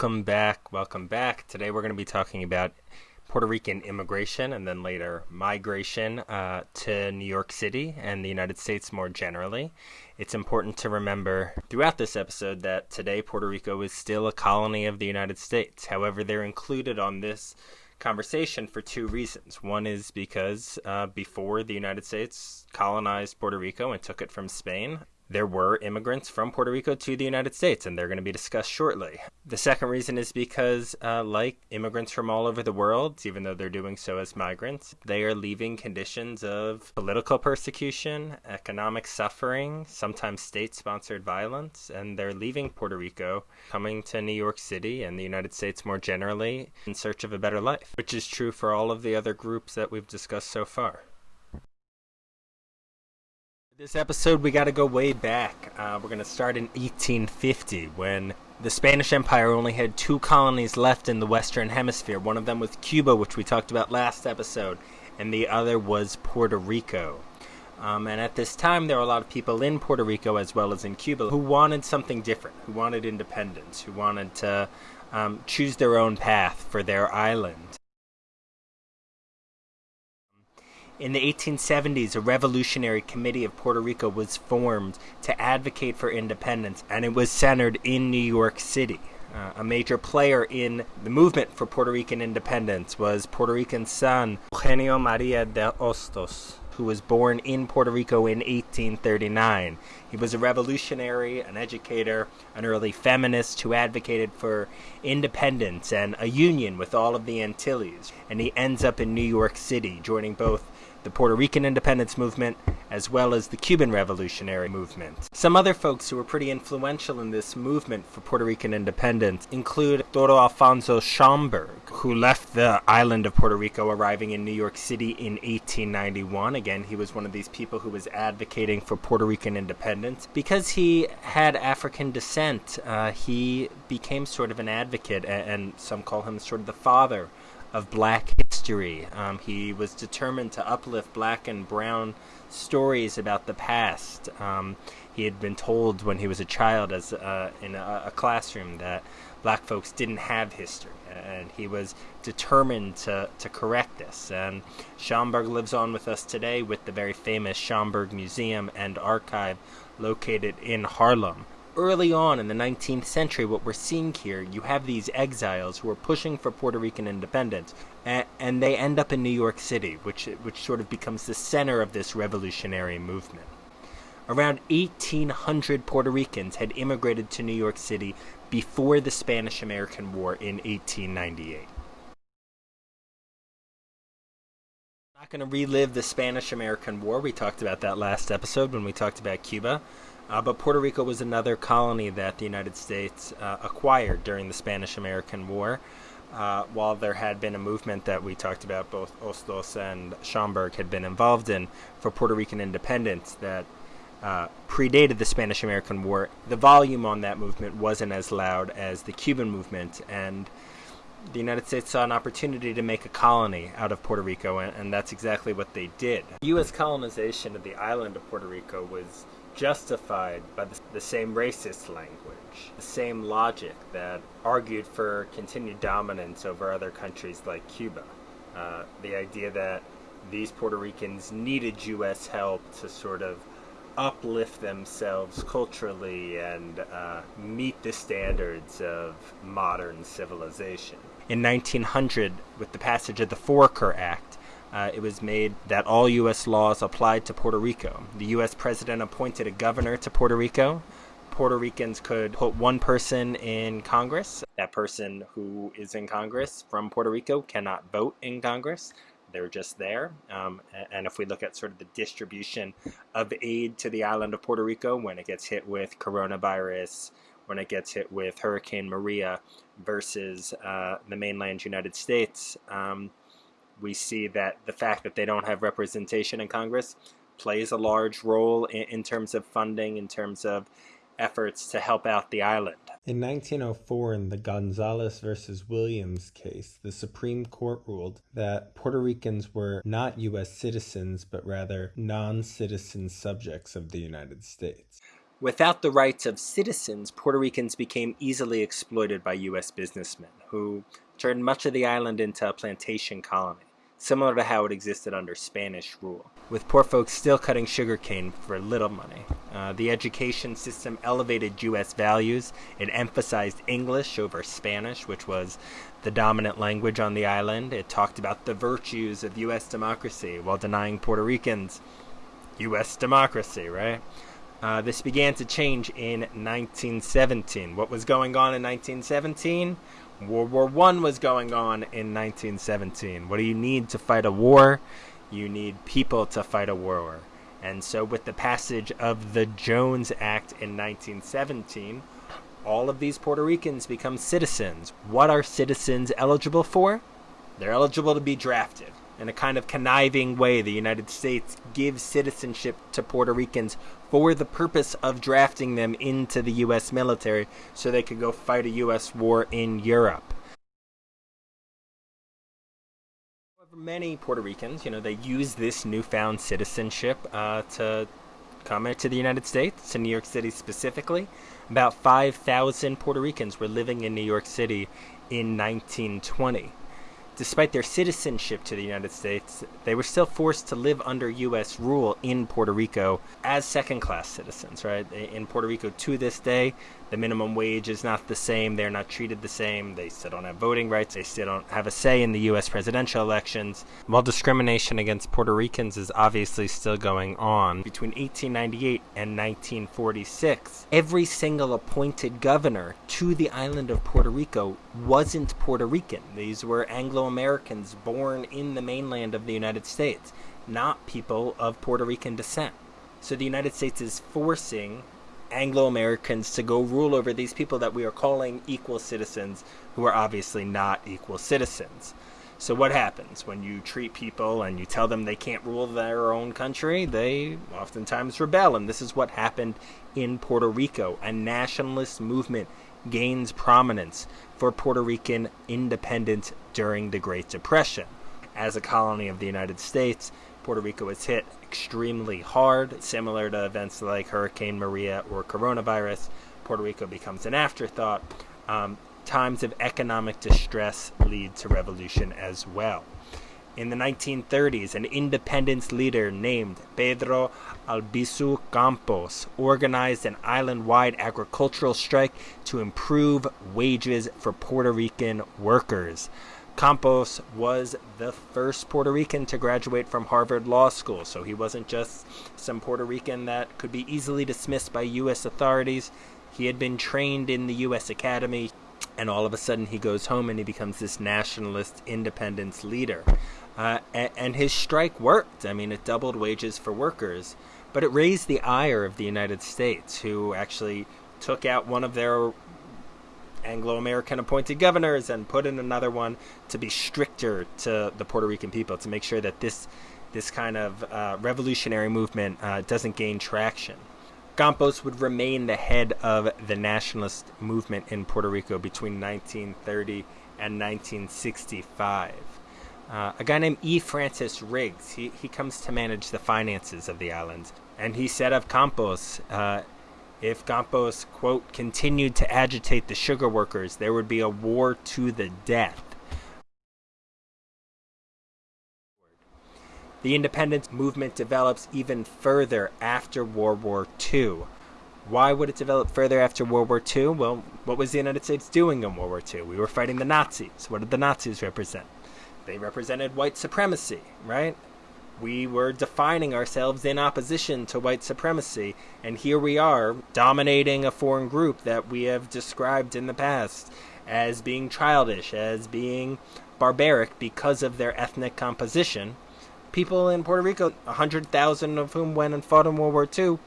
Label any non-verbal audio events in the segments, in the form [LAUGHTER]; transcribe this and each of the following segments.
Welcome back. Welcome back. Today we're going to be talking about Puerto Rican immigration and then later migration uh, to New York City and the United States more generally. It's important to remember throughout this episode that today Puerto Rico is still a colony of the United States. However, they're included on this conversation for two reasons. One is because uh, before the United States colonized Puerto Rico and took it from Spain, there were immigrants from Puerto Rico to the United States, and they're going to be discussed shortly. The second reason is because, uh, like immigrants from all over the world, even though they're doing so as migrants, they are leaving conditions of political persecution, economic suffering, sometimes state sponsored violence, and they're leaving Puerto Rico, coming to New York City and the United States more generally in search of a better life, which is true for all of the other groups that we've discussed so far. This episode, we got to go way back. Uh, we're going to start in 1850 when the Spanish Empire only had two colonies left in the Western Hemisphere. One of them was Cuba, which we talked about last episode, and the other was Puerto Rico. Um, and at this time, there were a lot of people in Puerto Rico as well as in Cuba who wanted something different, who wanted independence, who wanted to um, choose their own path for their island. In the 1870s, a revolutionary committee of Puerto Rico was formed to advocate for independence, and it was centered in New York City. Uh, a major player in the movement for Puerto Rican independence was Puerto Rican son Eugenio Maria de Hostos, who was born in Puerto Rico in 1839. He was a revolutionary, an educator, an early feminist who advocated for independence and a union with all of the Antilles. And he ends up in New York City, joining both the Puerto Rican independence movement, as well as the Cuban revolutionary movement. Some other folks who were pretty influential in this movement for Puerto Rican independence include Arturo Alfonso Schomburg, who left the island of Puerto Rico, arriving in New York City in 1891. Again, he was one of these people who was advocating for Puerto Rican independence. Because he had African descent, uh, he became sort of an advocate, and some call him sort of the father of black history. Um, he was determined to uplift black and brown stories about the past. Um, he had been told when he was a child, as uh, in a, a, classroom, that black folks didn't have history, and he was determined to, to correct this. And Schomburg lives on with us today with the very famous Schomburg Museum and Archive located in Harlem early on in the 19th century, what we're seeing here, you have these exiles who are pushing for Puerto Rican independence, and, and they end up in New York City, which which sort of becomes the center of this revolutionary movement. Around 1,800 Puerto Ricans had immigrated to New York City before the Spanish American War in 1898. I'm not going to relive the Spanish American War. We talked about that last episode when we talked about Cuba. Uh, but Puerto Rico was another colony that the United States uh, acquired during the Spanish American War. Uh, while there had been a movement that we talked about, both Hostos and Schomburg had been involved in for Puerto Rican independence that uh, predated the Spanish American War, the volume on that movement wasn't as loud as the Cuban movement. And the United States saw an opportunity to make a colony out of Puerto Rico, and, and that's exactly what they did. U.S. colonization of the island of Puerto Rico was justified by the, the, same racist language, the same logic that argued for continued dominance over other countries like Cuba. Uh, the idea that these Puerto Ricans needed U.S. help to sort of uplift themselves culturally and uh, meet the standards of modern civilization. In 1900, with the passage of the Foraker Act, uh, it was made that all U.S. laws applied to Puerto Rico. The U.S. president appointed a governor to Puerto Rico. Puerto Ricans could put one person in Congress. That person who is in Congress from Puerto Rico cannot vote in Congress. They're just there. Um, and if we look at sort of the distribution of aid to the island of Puerto Rico when it gets hit with coronavirus, when it gets hit with Hurricane Maria versus uh, the mainland United States, um, we see that the fact that they don't have representation in Congress plays a large role in, in terms of funding, in terms of efforts to help out the island. In 1904, in the Gonzales versus Williams case, the Supreme Court ruled that Puerto Ricans were not U.S. citizens, but rather non citizen subjects of the United States. Without the rights of citizens, Puerto Ricans became easily exploited by U.S. businessmen, who turned much of the island into a plantation colony, similar to how it existed under Spanish rule, with poor folks still cutting sugarcane for little money. Uh, the education system elevated U.S. values. It emphasized English over Spanish, which was the dominant language on the island. It talked about the virtues of U.S. democracy while denying Puerto Ricans U.S. democracy, right? Uh, this began to change in 1917. What was going on in 1917? World War One was going on in 1917. What do you need to fight a war? You need people to fight a war. And so, with the passage of the Jones Act in 1917, all of these Puerto Ricans become citizens. What are citizens eligible for? They're eligible to be drafted in a kind of conniving way, the United States gives citizenship to Puerto Ricans for the purpose of drafting them into the U.S. military so they could go fight a U.S. war in Europe. Many Puerto Ricans, you know, they use this newfound citizenship uh, to come to the United States, to New York City specifically. About 5,000 Puerto Ricans were living in New York City in 1920 despite their citizenship to the United States, they were still forced to live under U.S. rule in Puerto Rico as second class citizens, right? In Puerto Rico to this day, the minimum wage is not the same. They're not treated the same. They still don't have voting rights. They still don't have a say in the U.S. presidential elections. While discrimination against Puerto Ricans is obviously still going on, between 1898 and 1946, every single appointed governor to the island of Puerto Rico wasn't Puerto Rican. These were Anglo Americans born in the mainland of the United States, not people of Puerto Rican descent. So the United States is forcing Anglo Americans to go rule over these people that we are calling equal citizens who are obviously not equal citizens. So, what happens when you treat people and you tell them they can't rule their own country? They oftentimes rebel, and this is what happened in Puerto Rico. A nationalist movement gains prominence for Puerto Rican independence during the Great Depression. As a colony of the United States, Puerto Rico was hit extremely hard, similar to events like Hurricane Maria or coronavirus. Puerto Rico becomes an afterthought. Um, times of economic distress lead to revolution as well. In the 1930s, an independence leader named Pedro Albizu Campos organized an island wide agricultural strike to improve wages for Puerto Rican workers. Campos was the first Puerto Rican to graduate from Harvard Law School, so he wasn't just some Puerto Rican that could be easily dismissed by U.S. authorities. He had been trained in the U.S. Academy, and all of a sudden he goes home and he becomes this nationalist independence leader. Uh, and, and his strike worked. I mean, it doubled wages for workers, but it raised the ire of the United States, who actually took out one of their Anglo American appointed governors and put in another one to be stricter to the Puerto Rican people to make sure that this this kind of uh, revolutionary movement uh, doesn't gain traction. Campos would remain the head of the nationalist movement in Puerto Rico between 1930 and 1965. Uh, a guy named E. Francis Riggs, he, he comes to manage the finances of the island. And he said of Campos, uh, if Campos, quote, continued to agitate the sugar workers, there would be a war to the death. The independence movement develops even further after World War II. Why would it develop further after World War II? Well, what was the United States doing in World War II? We were fighting the Nazis. What did the Nazis represent? They represented white supremacy, right? We were defining ourselves in opposition to white supremacy, and here we are dominating a foreign group that we have described in the past as being childish, as being barbaric because of their ethnic composition. People in Puerto Rico, 100,000 of whom went and fought in World War II,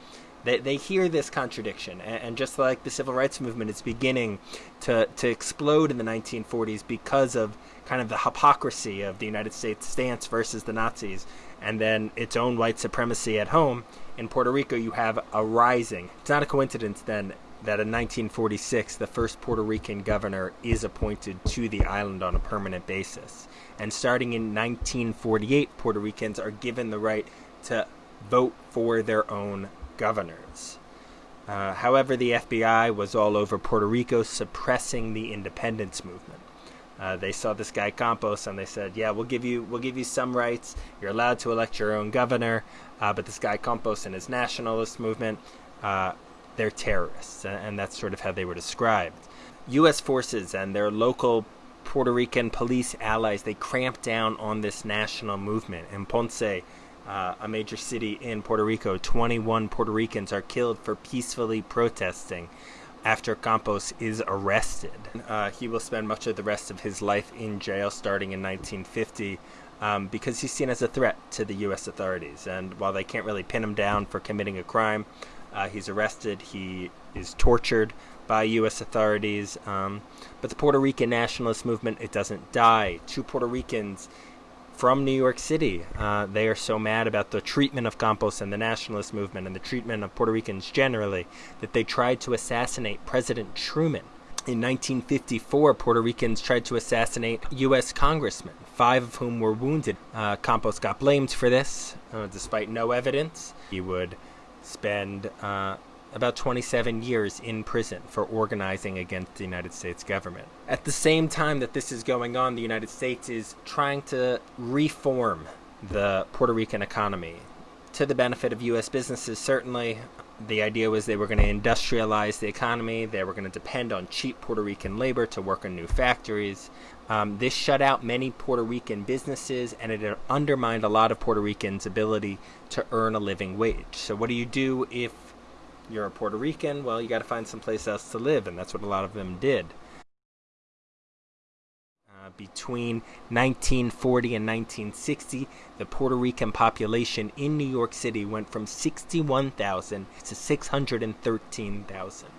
they, they hear this contradiction. And, and just like the civil rights movement is beginning to, to explode in the 1940s because of kind of the hypocrisy of the United States stance versus the Nazis, and then its own white supremacy at home. In Puerto Rico, you have a rising. It's not a coincidence then that in 1946, the first Puerto Rican governor is appointed to the island on a permanent basis. And starting in 1948, Puerto Ricans are given the right to vote for their own governors. Uh, however, the FBI was all over Puerto Rico suppressing the independence movement. Uh, they saw this guy Campos and they said, "Yeah, we'll give you we'll give you some rights. You're allowed to elect your own governor, uh, but this guy Campos and his nationalist movement, uh, they're terrorists," and that's sort of how they were described. U.S. forces and their local Puerto Rican police allies they cramped down on this national movement. In Ponce, uh, a major city in Puerto Rico, 21 Puerto Ricans are killed for peacefully protesting after Campos is arrested. Uh, he will spend much of the rest of his life in jail starting in 1950 um, because he's seen as a threat to the U.S. authorities. And while they can't really pin him down for committing a crime, uh, he's arrested, he is tortured by U.S. authorities. Um, but the Puerto Rican nationalist movement, it doesn't die. Two Puerto Ricans from New York City. Uh, they are so mad about the treatment of Campos and the nationalist movement and the treatment of Puerto Ricans generally that they tried to assassinate President Truman. In 1954, Puerto Ricans tried to assassinate U.S. congressmen, five of whom were wounded. Uh, Campos got blamed for this, uh, despite no evidence. He would spend uh, about 27 years in prison for organizing against the United States government. At the same time that this is going on, the United States is trying to reform the Puerto Rican economy to the benefit of U.S. businesses, certainly. The idea was they were going to industrialize the economy, they were going to depend on cheap Puerto Rican labor to work in new factories. Um, this shut out many Puerto Rican businesses and it undermined a lot of Puerto Ricans' ability to earn a living wage. So, what do you do if you're a Puerto Rican, well, you got to find someplace else to live, and that's what a lot of them did. Uh, between 1940 and 1960, the Puerto Rican population in New York City went from 61,000 to 613,000.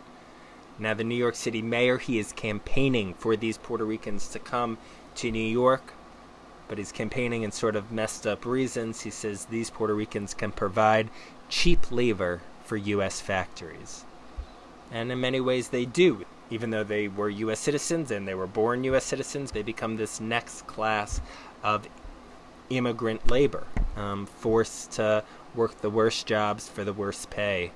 Now, the New York City mayor, he is campaigning for these Puerto Ricans to come to New York, but he's campaigning in sort of messed up reasons. He says these Puerto Ricans can provide cheap labor for U.S. factories. And in many ways, they do. Even though they were U.S. citizens and they were born U.S. citizens, they become this next class of immigrant labor, um, forced to work the worst jobs for the worst pay,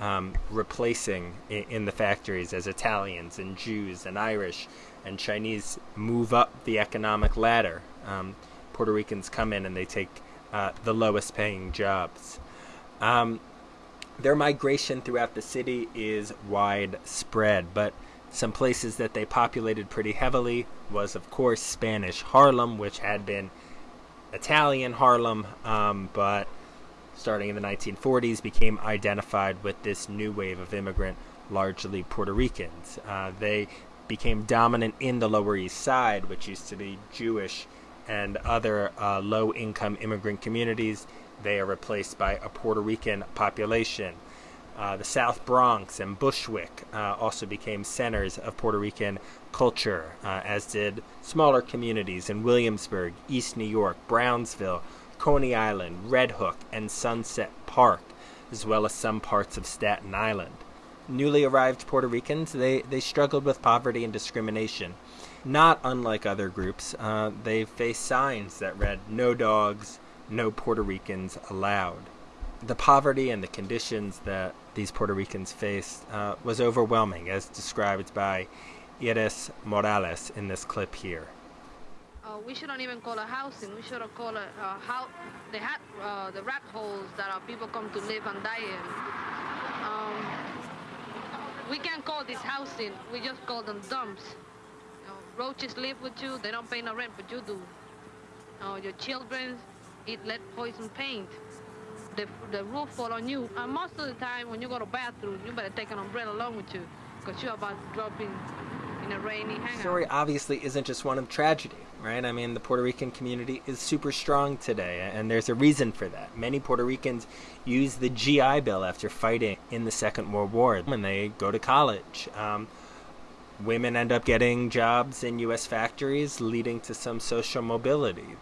um, replacing in, the factories as Italians and Jews and Irish and Chinese move up the economic ladder. Um, Puerto Ricans come in and they take uh, the lowest paying jobs. Um, their migration throughout the city is widespread, but some places that they populated pretty heavily was, of course, Spanish Harlem, which had been Italian Harlem, um, but starting in the 1940s became identified with this new wave of immigrant, largely Puerto Ricans. Uh, they became dominant in the Lower East Side, which used to be Jewish and other uh, low income immigrant communities they are replaced by a Puerto Rican population. Uh, the South Bronx and Bushwick uh, also became centers of Puerto Rican culture, uh, as did smaller communities in Williamsburg, East New York, Brownsville, Coney Island, Red Hook, and Sunset Park, as well as some parts of Staten Island. Newly arrived Puerto Ricans, they, they struggled with poverty and discrimination. Not unlike other groups, uh, they faced signs that read, No dogs, no Puerto Ricans allowed. The poverty and the conditions that these Puerto Ricans faced uh, was overwhelming, as described by Iris Morales in this clip here. Uh, we shouldn't even call it housing. We should called it uh, how the hat, uh, the rat holes that our people come to live and die in. Um, we can't call this housing. We just call them dumps. You know, roaches live with you. They don't pay no rent, but you do. your children, eat let poison paint. The, the roof fall on you. And most of the time when you go to bathroom, you better take an umbrella along with you because you're about to drop in in a rainy hangout. The story obviously isn't just one of tragedy, right? I mean, the Puerto Rican community is super strong today, and there's a reason for that. Many Puerto Ricans use the GI Bill after fighting in the Second World War when they go to college. Um, women end up getting jobs in U.S. factories, leading to some social mobility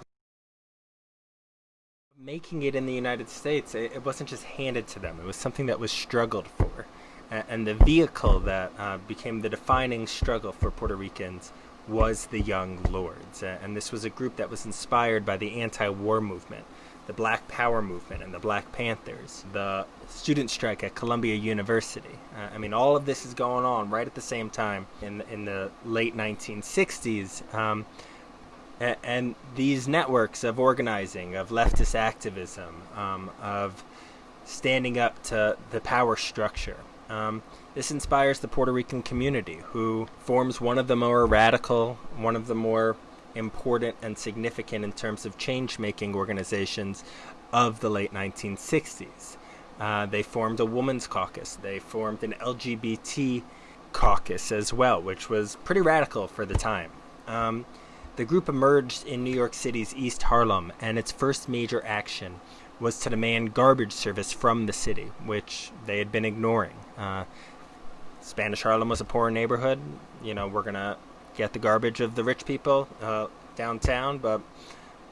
making it in the United States, it, it, wasn't just handed to them. It was something that was struggled for. And, and the vehicle that uh, became the defining struggle for Puerto Ricans was the Young Lords. Uh, and this was a group that was inspired by the anti war movement the Black Power movement and the Black Panthers, the student strike at Columbia University. Uh, I mean, all of this is going on right at the same time in in the late 1960s. Um, and, these networks of organizing, of leftist activism, um, of standing up to the power structure. Um, this inspires the Puerto Rican community, who forms one of the more radical, one of the more important and significant in terms of change making organizations of the late 1960s. Uh, they formed a women's caucus, they formed an LGBT caucus as well, which was pretty radical for the time. Um, the group emerged in New York City's East Harlem, and its first major action was to demand garbage service from the city, which they had been ignoring. Uh, Spanish Harlem was a poor neighborhood. You know, we're going to get the garbage of the rich people uh, downtown, but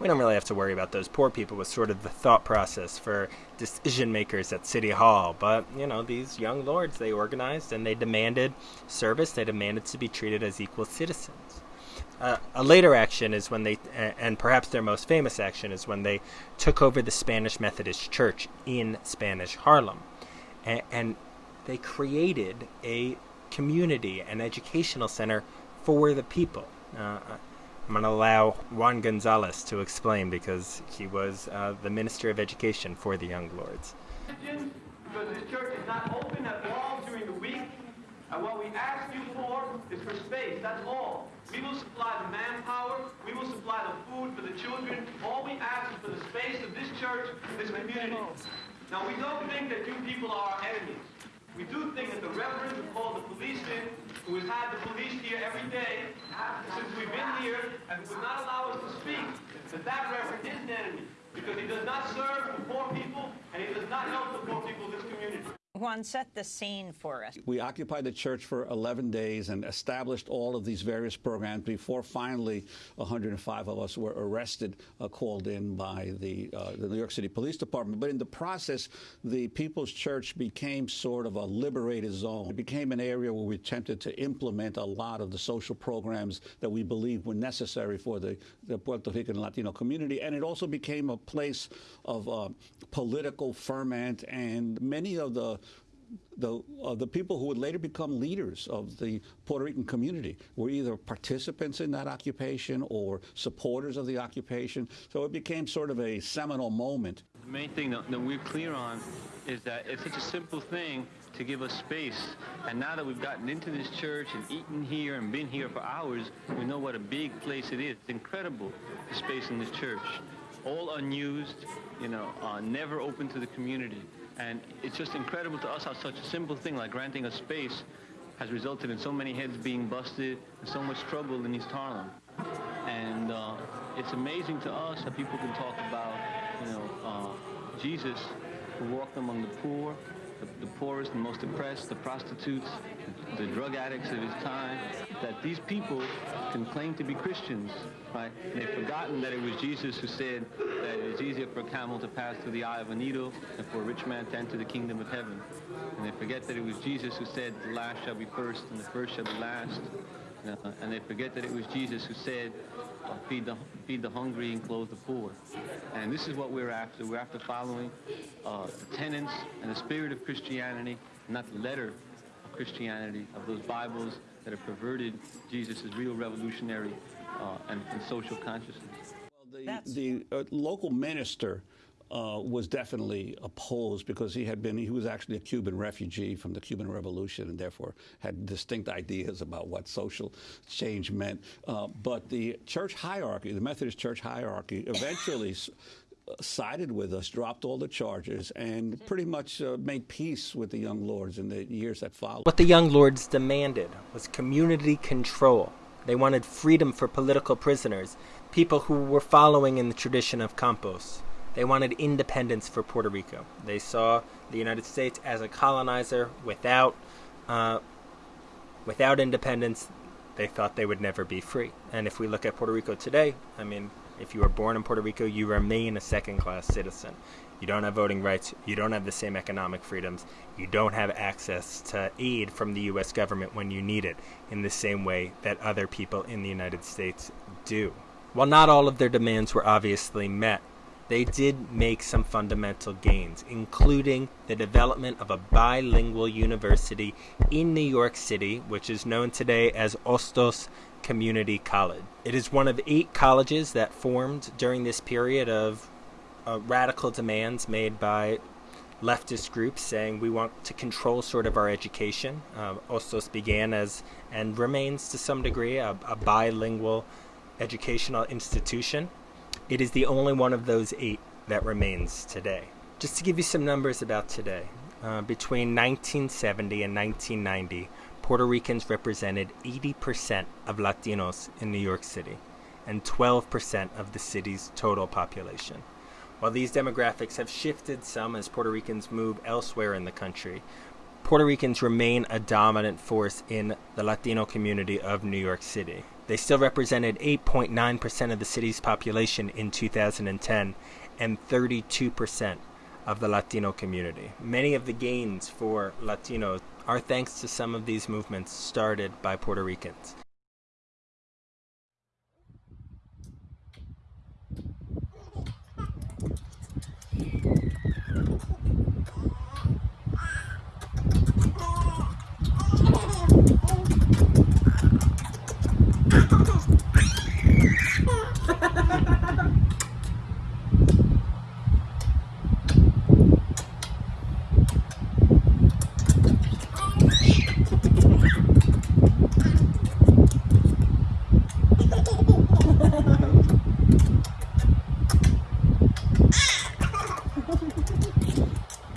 we don't really have to worry about those poor people was sort of the thought process for decision makers at city hall but you know these young lords they organized and they demanded service they demanded to be treated as equal citizens uh, a later action is when they and perhaps their most famous action is when they took over the spanish methodist church in spanish harlem and, they created a community an educational center for the people. Uh, I'm going to allow Juan Gonzalez to explain because he was uh, the Minister of Education for the Young Lords. Because this church is not open at all during the week, and what we ask you for is for space, that's all. We will supply the manpower, we will supply the food for the children. All we ask is for the space of this church, this community. Now, we don't think that you people are our enemies. We do think that the reverend who called the police in, who has had the police here every day since we've been here and would not allow us to speak, that that reverend is an enemy because he does not serve the poor people and he does not help the poor people this. Juan, set the scene for us. We occupied the church for 11 days and established all of these various programs before finally 105 of us were arrested, uh, called in by the, uh, the New York City Police Department. But in the process, the People's Church became sort of a liberated zone. It became an area where we attempted to implement a lot of the social programs that we believed were necessary for the, the Puerto Rican Latino community. And it also became a place of uh, political ferment, and many of the the uh, the people who would later become leaders of the Puerto Rican community were either participants in that occupation or supporters of the occupation. So it became sort of a seminal moment. The main thing that, that we're clear on is that it's such a simple thing to give us space. And now that we've gotten into this church and eaten here and been here for hours, we know what a big place it is. It's incredible, the space in this church. All unused, you know, uh, never open to the community. And it's just incredible to us how such a simple thing like granting a space has resulted in so many heads being busted and so much trouble in East Harlem. And uh, it's amazing to us that people can talk about, you know, uh, Jesus who walked among the poor, the, the, poorest and most oppressed, the prostitutes, the, the, drug addicts of his time, that these people can claim to be Christians, right? They've forgotten that it was Jesus who said that it is easier for a camel to pass through the eye of a needle than for a rich man to enter the kingdom of heaven. And they forget that it was Jesus who said, the last shall be first and the first shall be last. Uh, and they forget that it was Jesus who said, feed, the, feed the hungry and clothe the poor. And this is what we're after. We're after following uh, the tenets and the spirit of Christianity, not the letter of Christianity, of those Bibles that have perverted Jesus' real revolutionary uh, and, and, social consciousness. Well, the, the uh, local minister uh, was definitely opposed because he had been, he was actually a Cuban refugee from the Cuban Revolution and therefore had distinct ideas about what social change meant. Uh, but the church hierarchy, the Methodist church hierarchy, [LAUGHS] eventually uh, sided with us, dropped all the charges, and pretty much uh, made peace with the Young Lords in the years that followed. What the Young Lords demanded was community control. They wanted freedom for political prisoners, people who were following in the tradition of Campos. They wanted independence for Puerto Rico. They saw the United States as a colonizer without, uh, without independence. They thought they would never be free. And if we look at Puerto Rico today, I mean, if you were born in Puerto Rico, you remain a second class citizen. You don't have voting rights. You don't have the same economic freedoms. You don't have access to aid from the U.S. government when you need it in the same way that other people in the United States do. While not all of their demands were obviously met, they did make some fundamental gains, including the development of a bilingual university in New York City, which is known today as Hostos Community College. It is one of eight colleges that formed during this period of uh, radical demands made by leftist groups saying we want to control sort of our education. Uh, Hostos began as and remains to some degree a, a bilingual educational institution. It is the only one of those eight that remains today. Just to give you some numbers about today, uh, between 1970 and 1990, Puerto Ricans represented 80% of Latinos in New York City and 12% of the city's total population. While these demographics have shifted some as Puerto Ricans move elsewhere in the country, Puerto Ricans remain a dominant force in the Latino community of New York City. They still represented 8.9% of the city's population in 2010 and 32% of the Latino community. Many of the gains for Latinos are thanks to some of these movements started by Puerto Ricans.